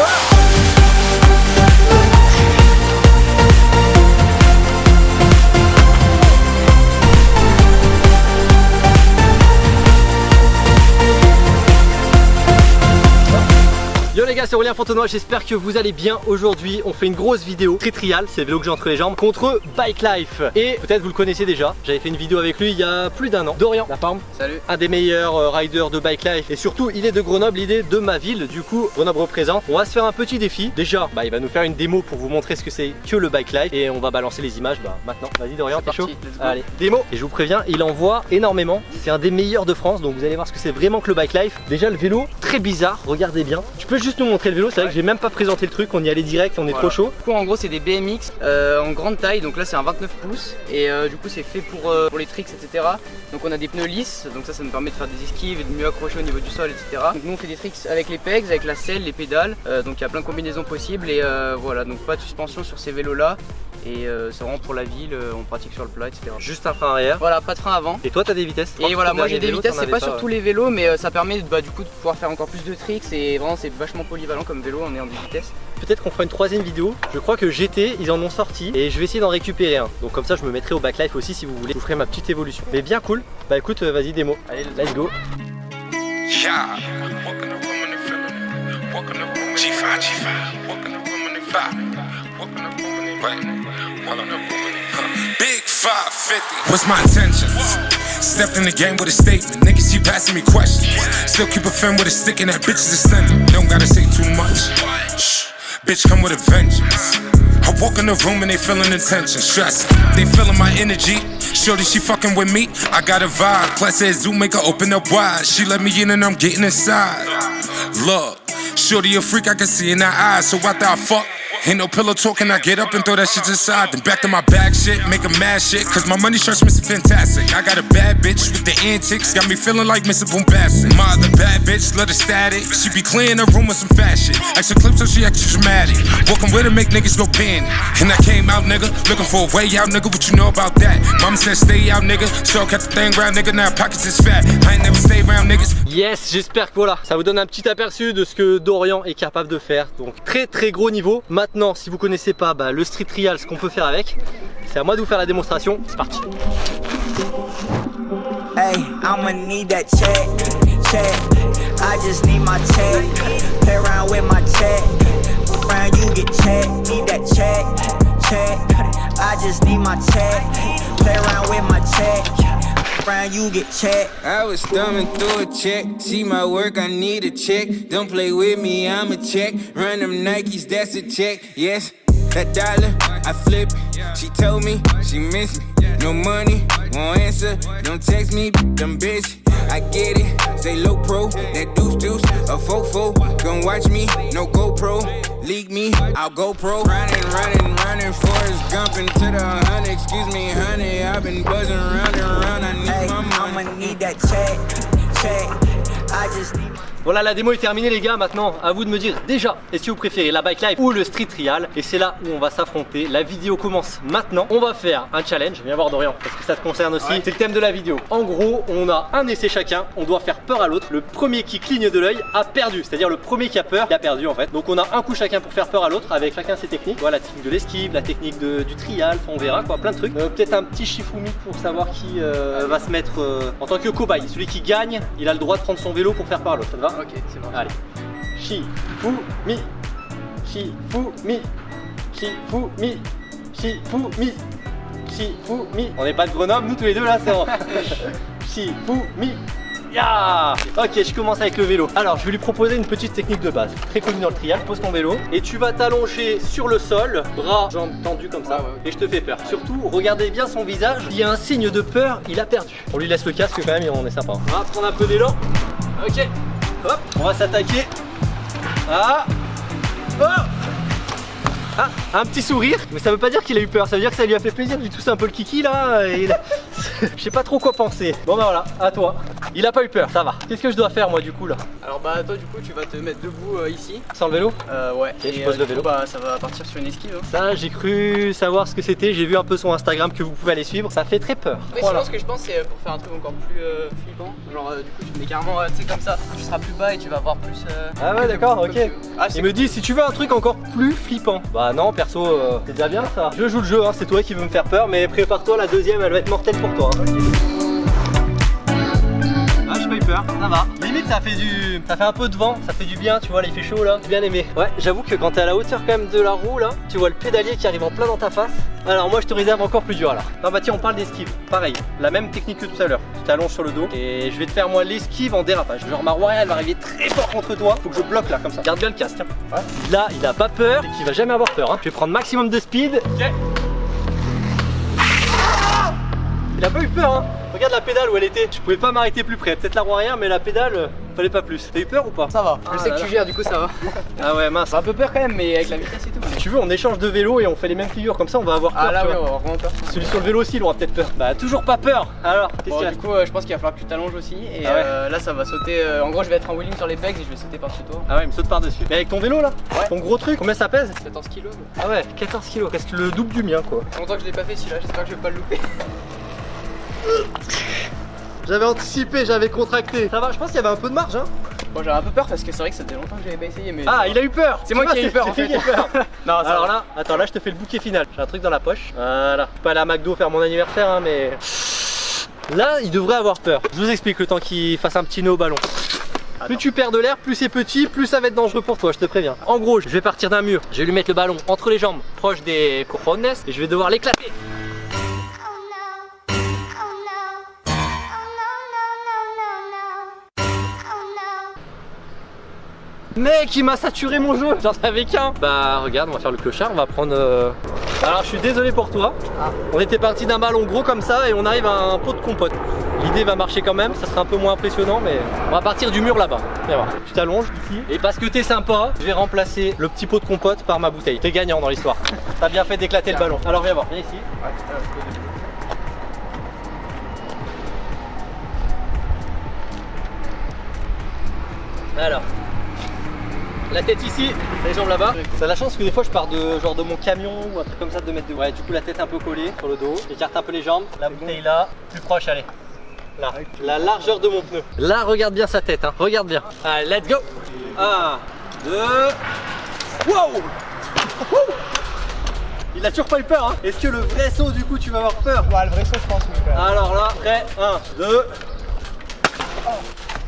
Whoa! C'est Aurélien Fontenoy, j'espère que vous allez bien. Aujourd'hui On fait une grosse vidéo, très trial, c'est le vélo que j'ai entre les jambes Contre Bike Life. Et peut-être vous le connaissez déjà, j'avais fait une vidéo avec lui il y a plus d'un an. Dorian, la forme Salut. Un des meilleurs euh, riders de Bike Life. Et surtout il est de Grenoble, il est de ma ville Du coup Grenoble représente. On va se faire un petit défi. Déjà bah, il va nous faire une démo pour vous montrer ce que c'est que le Bike Life. Et on va balancer les images bah, maintenant. Vas-y Dorian t'es chaud Allez. Démo. Et je vous préviens il envoie énormément. C'est un des meilleurs de France donc vous allez voir ce que c'est vraiment que le Bike Life. Déjà le vélo très bizarre, regardez bien. Tu peux juste nous montrer le vélo c'est vrai que j'ai même pas présenté le truc, on y allait direct, on est trop chaud. Du coup en gros c'est des BMX euh, en grande taille, donc là c'est un 29 pouces et euh, du coup c'est fait pour, euh, pour les tricks etc. Donc on a des pneus lisses, donc ça ça nous permet de faire des esquives et de mieux accrocher au niveau du sol etc. Donc nous on fait des tricks avec les pegs, avec la selle, les pédales, donc il y a plein de combinaisons possibles et voilà donc pas de suspension sur ces vélos là et c'est vraiment pour la ville, on pratique sur le plat etc. Juste un frein arrière Voilà pas de frein avant Et toi t'as des vitesses Et voilà moi j'ai des vitesses, c'est pas sur tous les vélos mais ça permet bah, du coup de pouvoir faire encore plus de tricks et vraiment c'est vachement polyvalent comme vélo, on est en vitesse. Peut-être qu'on fera une troisième vidéo. Je crois que GT, ils en ont sorti et je vais essayer d'en récupérer un. Donc comme ça, je me mettrai au backlife aussi si vous voulez. Je vous ferai ma petite évolution. Mais bien cool. Bah écoute, euh, vas-y démo. Allez, let's go. Big 550. What's my intentions? Stepped in the game with a statement. Niggas keep asking me questions. Still keep a fin with a stick and that bitch is ascending. Don't gotta say too much. Shh. Bitch come with a vengeance. I walk in the room and they feeling the tension, stress. They feeling my energy. Shorty, she fucking with me. I got a vibe. Class said Zoom make her open up wide. She let me in and I'm getting inside. Look, Shorty a freak I can see in her eyes. So after I fuck. Ain't no pillow talking, I get up and throw that shit to the side? Then back to my bag shit, make a mad shit. Cause my money starts missing fantastic. I got a bad bitch with the antics, got me feeling like Mr. Boombastic. My other bad bitch, let her static. She be clearing her room with some fat shit. Extra clips so she extra dramatic. Walking with her, make niggas go panic. And I came out, nigga, looking for a way out, nigga. What you know about that? Mama said stay out, nigga. So kept the thing round, nigga. Now pockets is fat. I ain't never stay around, niggas. Yes, j'espère que voilà, ça vous donne un petit aperçu de ce que Dorian est capable de faire. Donc très très gros niveau. Maintenant, si vous connaissez pas bah, le street trial, ce qu'on peut faire avec, c'est à moi de vous faire la démonstration. C'est parti. Hey, I'ma need that check, check. I just need my check. Play around with my check. Around you get check. Need that check, check. I just need my check. Play around with my check. You get check. I was thumbing through a check. See my work, I need a check. Don't play with me, I'm a check. Run them Nikes, that's a check. Yes, that dollar, I flip. She told me she miss me. No money, won't answer. Don't text me, I'm busy. I get it, say low pro, that deuce deuce, a fofo. Gon' watch me, no GoPro. Leak me, I'll go pro. Running, running, running, Forrest Gump into the hunt. Excuse me, honey, I've been buzzing round and round. I need Hey, my money. I'ma need that check, check. I just need. Voilà la démo est terminée les gars, maintenant à vous de me dire déjà est-ce que vous préférez la bike life ou le street trial? Et c'est là où on va s'affronter, la vidéo commence maintenant. On va faire un challenge, viens voir Dorian parce que ça te concerne aussi, c'est le thème de la vidéo. En gros on a un essai chacun, on doit faire peur à l'autre. Le premier qui cligne de l'œil a perdu, c'est à dire le premier qui a peur il a perdu en fait. Donc on a un coup chacun pour faire peur à l'autre avec chacun ses techniques. Voilà la technique de l'esquive, la technique de- du trial, enfin, on verra quoi, plein de trucs. Euh, Peut-être un petit shifumi pour savoir qui euh, va se mettre euh, en tant que cobaye. Celui qui gagne, il a le droit de prendre son vélo pour faire peur à l'autre, ça te va? Ok c'est bon. Allez. Shifumi. Shifumi. Shifumi. Shifumi. Shifumi. On n'est pas de Grenoble, nous tous les deux là, c'est bon. Shifumi. Ya Ok, je commence avec le vélo. Alors, je vais lui proposer une petite technique de base. Très connue dans le trial. Pose ton vélo et tu vas t'allonger sur le sol, bras, jambes tendues comme ça. Ouais, ouais, ouais. Et je te fais peur. Surtout, regardez bien son visage. Il y a un signe de peur, il a perdu. On lui laisse le casque quand même et on est sympa. On va prendre un peu d'élan. Ok. Hop, on va s'attaquer. Ah. Ah, un petit sourire, mais ça veut pas dire qu'il a eu peur, ça veut dire que ça lui a fait plaisir lui tousser un peu le kiki là. Et Je sais pas trop quoi penser. Bon bah voilà, à toi. Il a pas eu peur, ça va. Qu'est-ce que je dois faire moi du coup là Alors bah toi du coup tu vas te mettre debout euh, ici. Sans le vélo Euh, ouais. je Et, pose euh, le vélo. coup, Bah ça va partir sur une esquive. Hein. Ça, j'ai cru savoir ce que c'était. J'ai vu un peu son Instagram que vous pouvez aller suivre. Ça fait très peur. Mais Voilà. sinon ce que je pense c'est euh, pour faire un truc encore plus flippant. Genre du coup tu mets carrément tu sais comme ça. Tu seras plus bas et tu vas voir plus. euh, Ah ouais, d'accord, ok. Ah Il me dit si tu veux un truc encore plus flippant. Bah non, perso, c'est déjà bien ça. Je joue le jeu, hein, c'est toi qui veux me faire peur, mais prépare-toi, la deuxième elle va être mortelle pour toi. hein. Ça va. Limite, ça fait du. Ça fait un peu de vent, ça fait du bien, tu vois, là il fait chaud là. Bien aimé. Ouais, j'avoue que quand t'es à la hauteur quand même de la roue là, tu vois le pédalier qui arrive en plein dans ta face. Alors moi je te réserve encore plus dur là. Non bah tiens, on parle d'esquive. Pareil, la même technique que tout à l'heure. Tu t'allonges sur le dos et je vais te faire moi l'esquive en dérapage. Genre ma warrior elle va arriver très fort contre toi. Faut que je bloque là comme ça. Garde bien le casque. tiens. Là, il a pas peur et qu'il va jamais avoir peur. hein. Je vais prendre maximum de speed. Il a pas eu peur hein Regarde la pédale où elle était. Je pouvais pas m'arrêter plus près. Peut-être la roue arrière mais la pédale, euh, fallait pas plus. T'as eu peur ou pas Ça va. Ah je sais là que là. tu gères du coup ça va. Ah ouais mince. Un peu peur quand même mais avec la vitesse et tout. Si tu veux on échange de vélo et on fait les mêmes figures comme ça on va avoir peur. Ah là tu ouais vois. on va avoir vraiment peur. Celui sur le vélo aussi il aura peut-être peur. Bah toujours pas peur. Alors qu'est-ce Bon, qu'il du coup euh, je pense qu'il va falloir que tu t'allonges aussi et Ah ouais. euh, là ça va sauter. euh, en gros je vais être en wheeling sur les pegs et je vais sauter par-dessus toi. Ah ouais il me saute par dessus. Mais avec ton vélo là Ouais. Ton gros truc, combien ça pèse 14 kilos. Ah ouais 14 kilos, qu'est-ce que le double du mien quoi. Longtemps que je l'ai pas fait celui-là, j'espère que je vais pas le louper. J'avais anticipé, j'avais contracté. Ça va, je pense qu'il y avait un peu de marge hein. Bon j'avais un peu peur parce que c'est vrai que ça faisait longtemps que j'avais pas essayé mais. Ah il a eu peur C'est moi qui ai eu peur, c'est- en fait. lui qui a eu peur. Non, ça Alors va. là, attends là je te fais le bouquet final. J'ai un truc dans la poche. Voilà. Je peux pas aller à McDo faire mon anniversaire hein, mais. Là il devrait avoir peur. Je vous explique le temps qu'il fasse un petit nœud au ballon. Plus tu perds de l'air, plus c'est petit, plus ça va être dangereux pour toi, je te préviens. En gros, je vais partir d'un mur, je vais lui mettre le ballon entre les jambes, proche des cojones, et je vais devoir l'éclater. Mec, il m'a saturé mon jeu, j'en avais qu'un. Bah regarde, on va faire le clochard, on va prendre... euh, Alors je suis désolé pour toi. On était parti d'un ballon gros comme ça et on arrive à un pot de compote. L'idée va marcher quand même, ça sera un peu moins impressionnant mais on va partir du mur là-bas. Tu t'allonges ici et parce que t'es sympa, je vais remplacer le petit pot de compote par ma bouteille. T'es gagnant dans l'histoire. T'as bien fait d'éclater le ballon. Alors viens voir, viens ici. Alors, la tête ici, les jambes là-bas. Ça a la chance que des fois je pars de genre de mon camion ou un truc comme ça de mettre de. Ouais, du coup la tête un peu collée sur le dos. J'écarte un peu les jambes. La bouteille là, plus proche, allez. Là, la largeur de mon pneu. Là, regarde bien sa tête, hein. regarde bien. Allez, let's go. 1, 2. Wow Il a toujours pas eu peur, hein. Est-ce que le vrai saut, du coup, tu vas avoir peur? Ouais le vrai saut je pense mais quand même. Alors là, prêt 1, 2.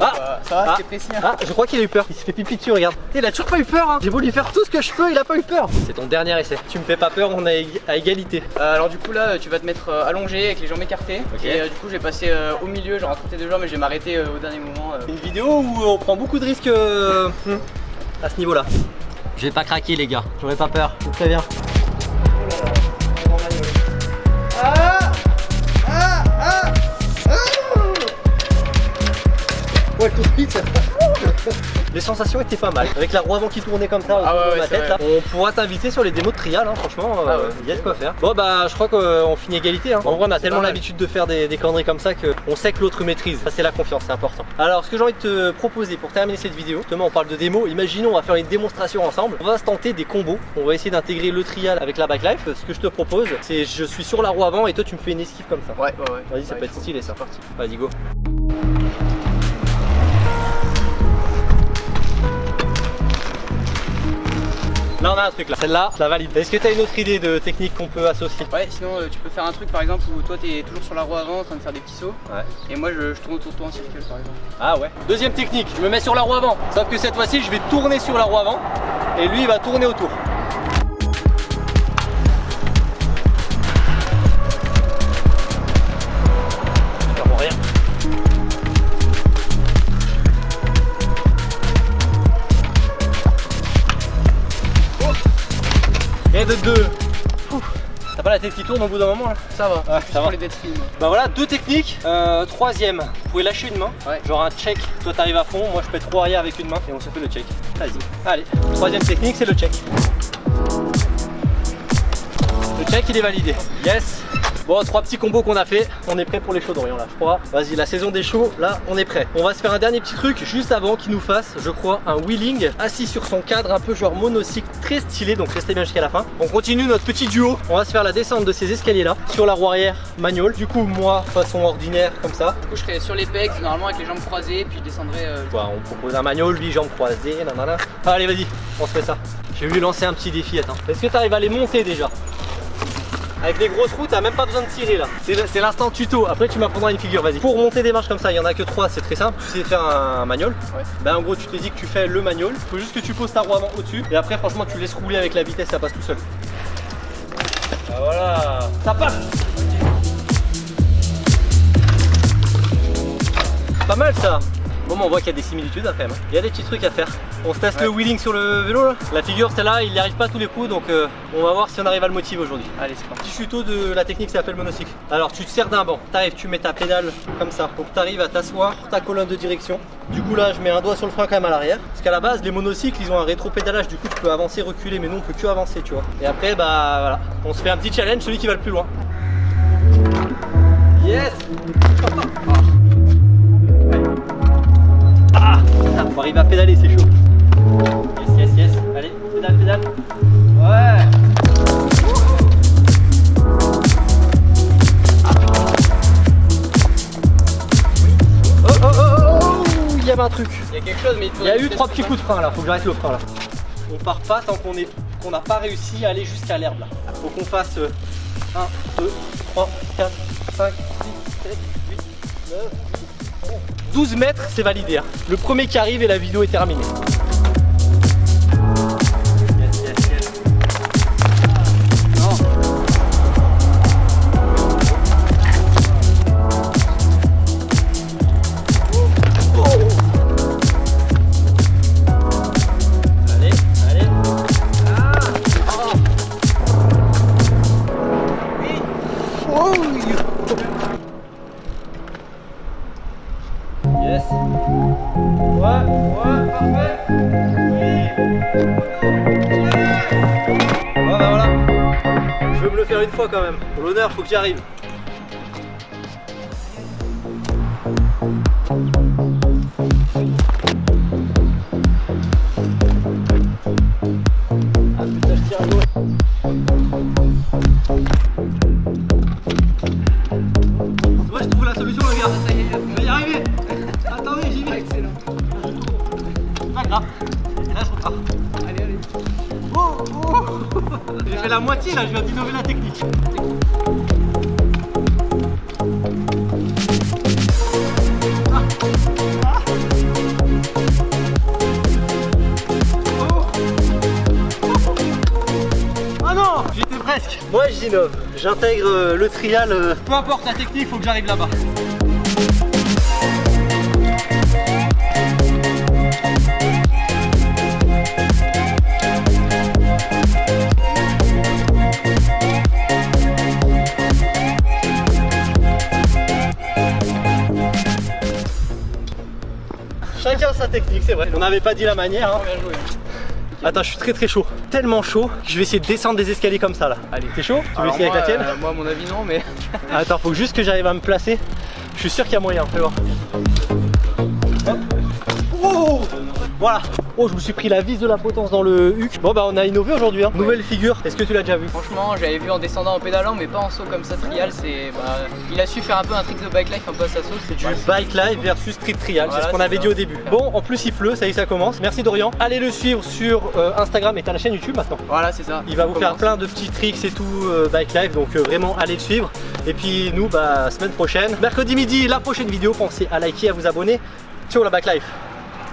Ah Bah, ça va Ah. c'était précis hein. Ah, je crois qu'il a eu peur. Il se fait pipi dessus, regarde. Il a toujours pas eu peur. Hein. J'ai beau lui faire tout ce que je peux, il a pas eu peur. C'est ton dernier essai. Tu me fais pas peur, on est à égalité. Euh, alors du coup là tu vas te mettre euh, allongé avec les jambes écartées Ok. et euh, du coup je vais passer euh, au milieu genre à côté des jambes mais je vais m'arrêter euh, au dernier moment. euh. Une vidéo où on prend beaucoup de risques euh, à ce niveau-là. Je vais pas craquer, les gars. J'aurais pas peur. Je vous préviens. Ouais, tout de suite. Les sensations étaient pas mal. Avec la roue avant qui tournait comme ça Ah ouais, de ma tête, là, on pourra t'inviter sur les démos de trial. hein, franchement, Ah euh, ouais. il y a de quoi faire. Bon, bah, je crois qu'on finit égalité. hein. En vrai, on a tellement l'habitude de faire des, des conneries comme ça qu'on sait que l'autre maîtrise. Ça, c'est la confiance, c'est important. Alors, ce que j'ai envie de te proposer pour terminer cette vidéo, justement, on parle de démo. Imaginons, on va faire une démonstration ensemble. On va se tenter des combos. On va essayer d'intégrer le trial avec la backlife. Ce que je te propose, c'est je suis sur la roue avant et toi, tu me fais une esquive comme ça. Ouais ouais ouais. Vas-y, ça Ouais, peut être stylé ça. c'est parti. Vas-y, go. Là, on a un truc là. Celle-là, la valide. Est-ce que tu as une autre idée de technique qu'on peut associer Ouais sinon euh, tu peux faire un truc par exemple où toi t'es toujours sur la roue avant en train de faire des petits sauts Ouais. et moi je, je tourne autour de toi en circle par exemple. Ah ouais. Deuxième technique, je me mets sur la roue avant. Sauf que cette fois-ci, je vais tourner sur la roue avant et lui, il va tourner autour. De. T'as pas la tête qui tourne au bout d'un moment là Ça va, Ouais, ça va. les dead. Bah voilà, deux techniques. Euh, troisième, vous pouvez lâcher une main. Ouais. Genre un check. Toi t'arrives à fond, moi je peux être trop arrière avec une main et on se fait le check. Vas-y. Allez. Troisième technique, c'est le check. Le check il est validé. Yes. Bon, trois petits combos qu'on a fait. On est prêt pour les shows d'Orient là, je crois. Vas-y, la saison des shows, là, on est prêt. On va se faire un dernier petit truc juste avant qu'il nous fasse, je crois, un wheeling assis sur son cadre, un peu genre monocycle, très stylé. Donc restez bien jusqu'à la fin. On continue notre petit duo. On va se faire la descente de ces escaliers là sur la roue arrière manual. Du coup, moi, façon ordinaire, comme ça. Du coup, je serais sur les pecs, normalement avec les jambes croisées, puis je descendrai. euh, on propose un manual, lui, jambes croisées, nanana. Allez, vas-y, on se fait ça. Je vais lui lancer un petit défi, attends. Est-ce que tu arrives à les monter déjà? Avec les grosses roues, t'as même pas besoin de tirer là. C'est l'instant tuto. Après, tu m'apprendras une figure. Vas-y. Pour monter des marches comme ça, il y en a que trois. C'est très simple. Tu sais faire un, manual. Ouais. Ben en gros, tu te dis que tu fais le manual. Faut juste que tu poses ta roue avant au-dessus. Et après, franchement, tu laisses rouler avec la vitesse, ça passe tout seul. Ah, voilà. Ça passe. Pas mal ça. Bon, on voit qu'il y a des similitudes hein, quand même. Il y a des petits trucs à faire. On se teste le wheeling sur le vélo là. La figure, celle-là, il n'y arrive pas à tous les coups. Donc, euh, on va voir si on arrive à le motiver aujourd'hui. Allez, c'est parti. Petit tuto de la technique ça s'appelle monocycle. Alors tu te sers d'un banc, t'arrives, tu mets ta pédale comme ça. Donc t'arrives à t'asseoir ta colonne de direction. Du coup là je mets un doigt sur le frein quand même à l'arrière. Parce qu'à la base les monocycles ils ont un rétro-pédalage, du coup tu peux avancer, reculer, mais nous on peut que avancer tu vois. Et après bah voilà, on se fait un petit challenge, celui qui va le plus loin. Yes Arriver à pédaler c'est chaud. Yes yes yes, allez, pédale pédale. Ouais Oh oh oh oh oh Il y avait un truc. Il y a quelque chose, mais il y a eu trois petits coups de frein là, faut que j'arrête le frein là. On part pas tant qu'on est qu'on n'a pas réussi à aller jusqu'à l'herbe là. Faut qu'on fasse 1, 2, 3, 4, 5, 6, 7, 8, 9, 10, 11. 12 mètres, c'est validé. hein. Le premier qui arrive et la vidéo est terminée. L'honneur, faut j'y arrive. J'innove, j'intègre euh, le trial, euh, peu importe la technique, faut que j'arrive là-bas. Chacun sa technique, c'est vrai. On n'avait pas dit la manière. hein. Attends, je suis très très chaud. Tellement chaud que je vais essayer de descendre des escaliers comme ça là. Allez. T'es chaud? Tu veux essayer moi, avec la tienne? euh, Moi, à mon avis, non, mais. Attends, faut juste que j'arrive à me placer. Je suis sûr qu'il y a moyen, fais voir. Voilà. Oh, je me suis pris la vis de la potence dans le huc. Bon, bah, on a innové aujourd'hui. hein. Nouvelle figure. Est-ce que tu l'as déjà vu Franchement, j'avais vu en descendant en pédalant, mais pas en saut comme ça, trial. C'est, bah, il a su faire un peu un trick de bike life un peu à sa sauce. C'est du Ouais, bike live versus street trial, Voilà, c'est ce qu'on avait ça. dit au début. Bon, en plus il pleut, ça y est, ça commence. Merci Dorian. Allez le suivre sur euh, Instagram et t'as la chaîne YouTube maintenant. Voilà, c'est ça. Il va vous faire plein de petits tricks et tout euh, bike live, donc euh, vraiment allez le suivre. Et puis nous, bah semaine prochaine, mercredi midi, la prochaine vidéo. Pensez à liker, à vous abonner. Ciao la bike life.